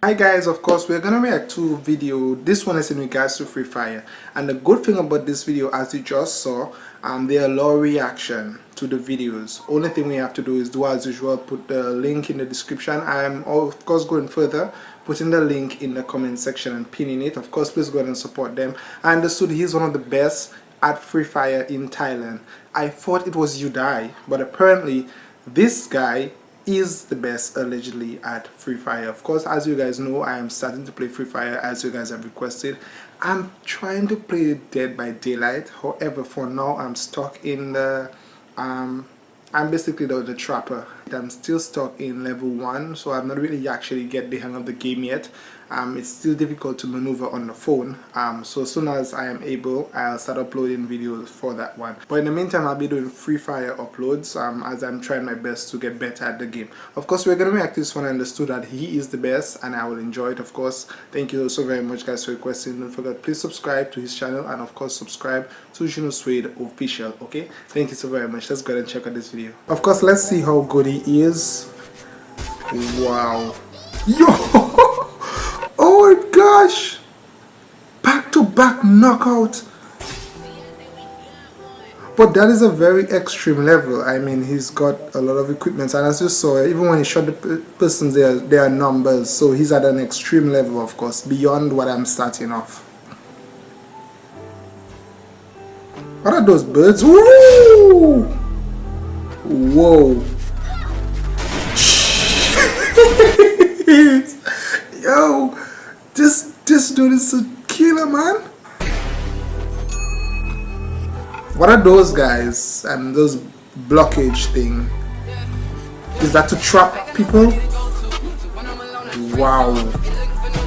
Hi guys, of course we're gonna react to video. This one is in regards to Free Fire. And the good thing about this video as you just saw, um, there are low reaction to the videos. Only thing we have to do is do as usual, put the link in the description. I'm of course going further, putting the link in the comment section and pinning it. Of course please go ahead and support them. I understood he's one of the best at Free Fire in Thailand. I thought it was Udai, but apparently this guy is the best allegedly at Free Fire. Of course, as you guys know, I am starting to play Free Fire as you guys have requested. I'm trying to play Dead by Daylight. However, for now, I'm stuck in the... Um, I'm basically the, the trapper. I'm still stuck in level 1, so I'm not really actually get the hang of the game yet um, it's still difficult to maneuver on the phone. Um, so as soon as I am able I'll start uploading videos for that one. But in the meantime I'll be doing free fire uploads um, as I'm trying my best to get better at the game. Of course we're gonna react this one. I understood that he is the best and I will enjoy it of course. Thank you so very much guys for requesting don't forget please subscribe to his channel and of course subscribe to Juno Suede official okay? Thank you so very much. Let's go ahead and check out this video. Of course let's see how good he is. Wow. Yo gosh! Back to back knockout. But that is a very extreme level. I mean, he's got a lot of equipment, and as you saw, even when he shot the persons, there there are numbers. So he's at an extreme level, of course, beyond what I'm starting off. What are those birds? Woo! Whoa! Yo! This this dude is a killer, man. What are those guys and those blockage thing? Is that to trap people? Wow.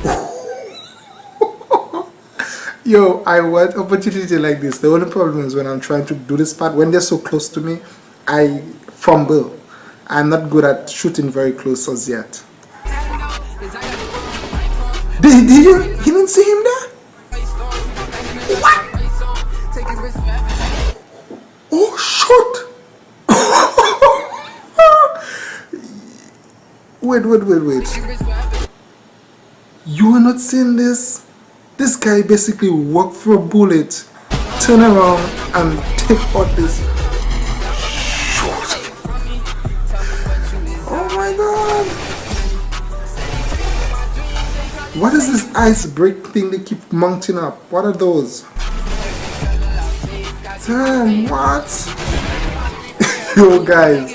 Yo, I want opportunity like this. The only problem is when I'm trying to do this part, when they're so close to me, I fumble. I'm not good at shooting very close as yet. Did, did you? Didn't see him there? What? Oh, shit! wait, wait, wait, wait. You are not seeing this? This guy basically walked through a bullet, turn around and take out this What is this ice break thing they keep mounting up? What are those? Damn, what? Yo guys,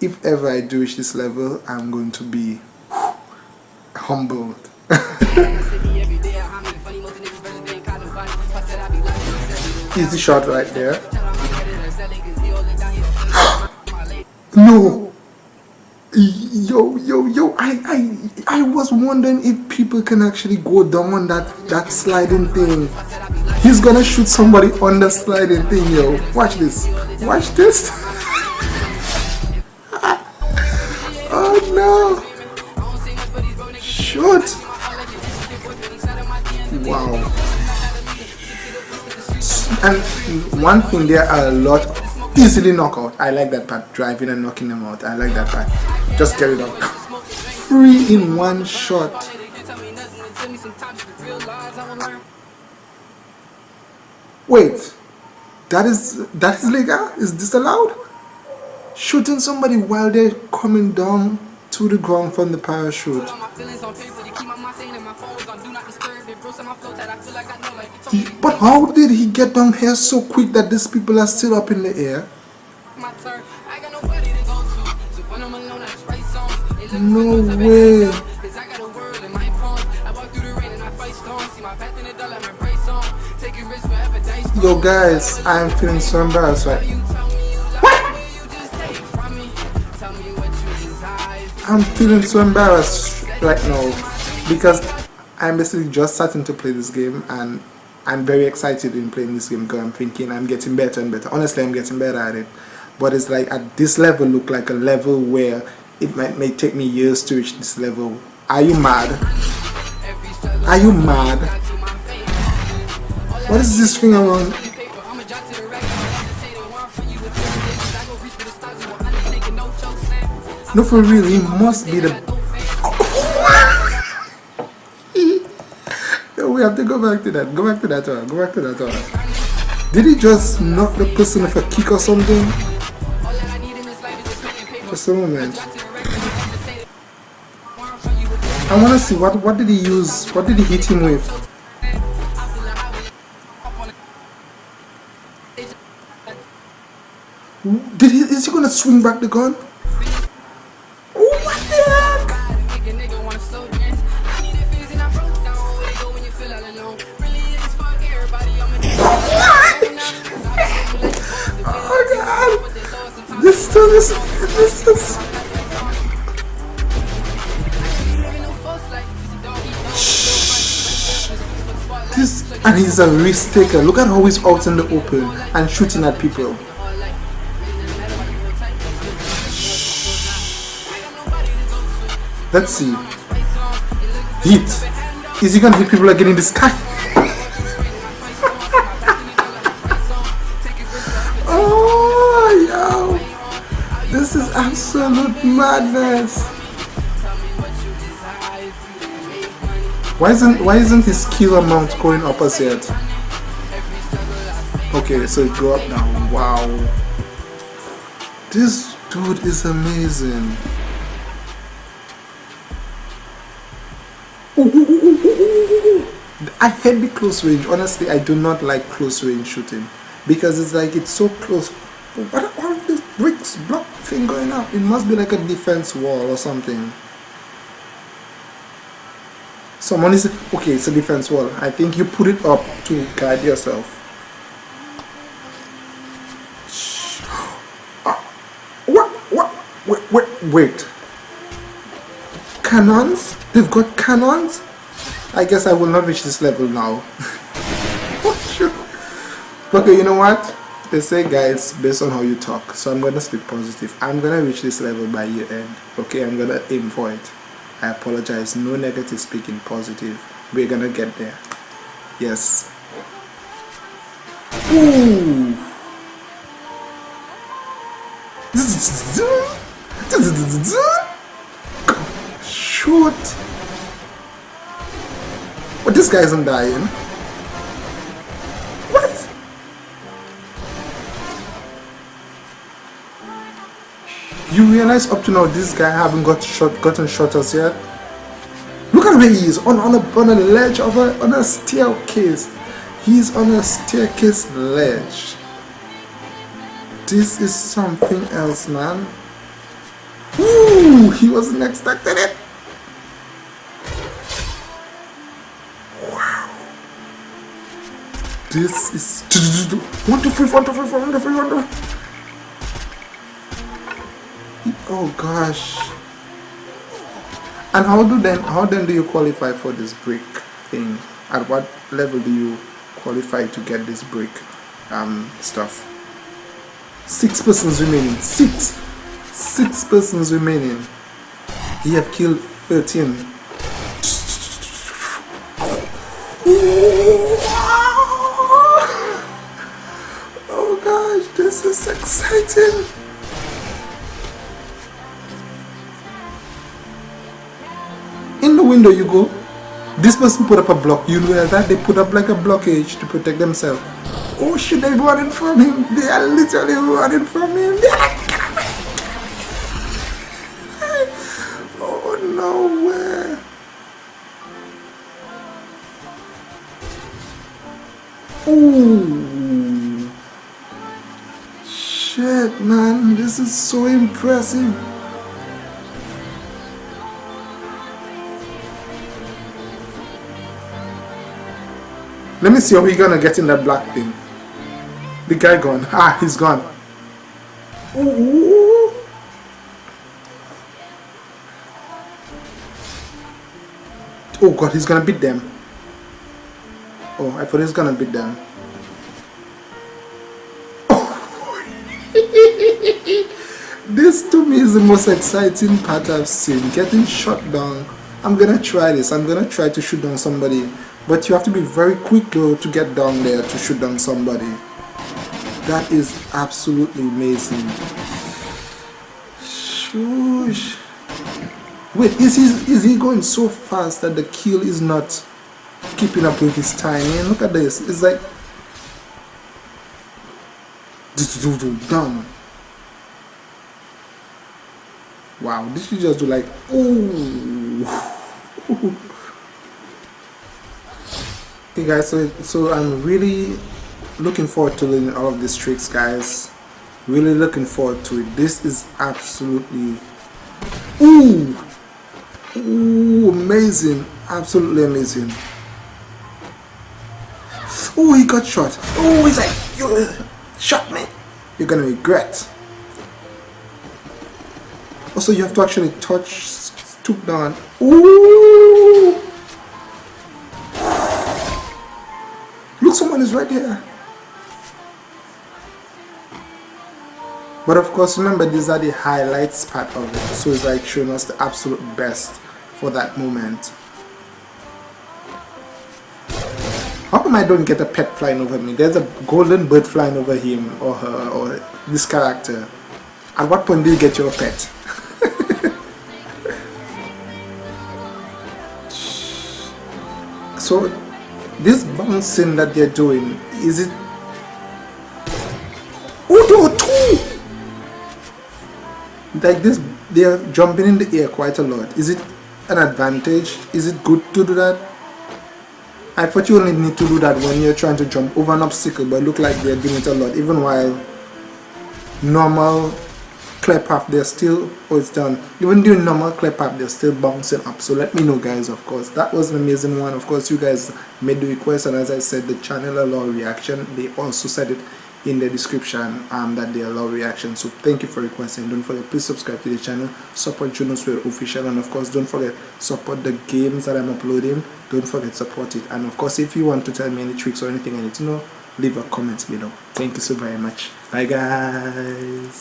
if ever I do reach this level, I'm going to be humbled. Easy shot right there. no! Yo yo yo i i i was wondering if people can actually go down on that that sliding thing. He's gonna shoot somebody on the sliding thing yo. Watch this. Watch this. Oh no. Shoot. Wow. And one thing there are a lot easily knock out. i like that part driving and knocking them out i like that part just get it out. Three in one shot. Wait, that is that is legal? Is this allowed? Shooting somebody while they're coming down to the ground from the parachute. But how did he get down here so quick that these people are still up in the air? No way. Yo guys, I'm feeling so embarrassed right? I'm feeling so embarrassed right now because I'm basically just starting to play this game and I'm very excited in playing this game because I'm thinking I'm getting better and better. Honestly, I'm getting better at it. But it's like at this level look like a level where it might may take me years to reach this level. Are you mad? Are you mad? What is this thing around? No, for real, must be the... we have to go back to that. Go back to that one. Go back to that one. Did he just knock the person with a kick or something? Just a moment. I want to see what what did he use? What did he hit him with? Did he? Is he gonna swing back the gun? This is this is this and he's a risk taker. Look at how he's out in the open and shooting at people. Let's see. Hit. Is he gonna hit people again in the sky? Madness. Why isn't why isn't his skill amount going up as yet? Okay, so it go up now. Wow. This dude is amazing. I hate the close range. Honestly, I do not like close range shooting because it's like it's so close. What are these bricks block thing going up? It must be like a defense wall or something. Someone is okay. It's a defense wall. I think you put it up to guide yourself. Ah, what? What? Wait, wait, wait. Cannons? They've got cannons? I guess I will not reach this level now. okay, you know what? They say guys based on how you talk. So i'm gonna speak positive. I'm gonna reach this level by year end. Okay i'm gonna aim for it. I apologize. No negative speaking positive. We're gonna get there. Yes. Ooh. shoot. But this guy isn't dying You realize up to now this guy haven't got shot, gotten shot as yet? Look at where he is, on, on, a, on a ledge of a, on a staircase. He's on a staircase ledge. This is something else, man. Ooh, he wasn't expecting it. Wow. This is... One, two, three, one, two, three, one, two, three, one, two. Oh gosh. And how do then how then do you qualify for this brick thing? At what level do you qualify to get this brick um, stuff? Six persons remaining. Six. Six persons remaining. He have killed 13. Oh gosh, this is exciting. Window you go, this person put up a block. You know that they put up like a blockage to protect themselves. Oh shit, they're running from him. They are literally running from him. They're like, oh no way. Oh shit, man, this is so impressive. Let me see how he gonna get in that black thing. The guy gone. Ah, he's gone. Ooh. Oh god, he's gonna beat them. Oh, I thought he's gonna beat them. Oh. this to me is the most exciting part I've seen. Getting shot down. I'm gonna try this. I'm gonna try to shoot down somebody but you have to be very quick though to get down there to shoot down somebody. That is absolutely amazing. Shush. Wait, is he, is he going so fast that the kill is not keeping up with his timing look at this it's like done wow this is just do like ooh okay guys so so i'm really looking forward to learning all of these tricks guys. Really looking forward to it. This is absolutely ooh ooh amazing absolutely amazing. Oh he got shot. Oh he's like you shot me. You're gonna regret. Also you have to actually touch stoop down. Ooh look someone is right there but of course remember these are the highlights part of it. So it's like showing us the absolute best for that moment. How come I don't get a pet flying over me. There's a golden bird flying over him or her or this character. At what point do you get your pet? So bouncing that they're doing is it? Oh two? Like this they're jumping in the air quite a lot. Is it an advantage? Is it good to do that? I thought you only need to do that when you're trying to jump over an obstacle but look like they're doing it a lot even while normal clear path they're still oh it's done. Even doing normal clear path they're still bouncing up. So let me know guys of course. That was an amazing one. Of course you guys made the request and as I said the channel allow reaction. They also said it in the description um, that they allow reaction. So thank you for requesting. Don't forget please subscribe to the channel. Support Junosware official and of course don't forget support the games that I'm uploading. Don't forget support it. And of course if you want to tell me any tricks or anything I need to know leave a comment below. Thank you so very much. Bye guys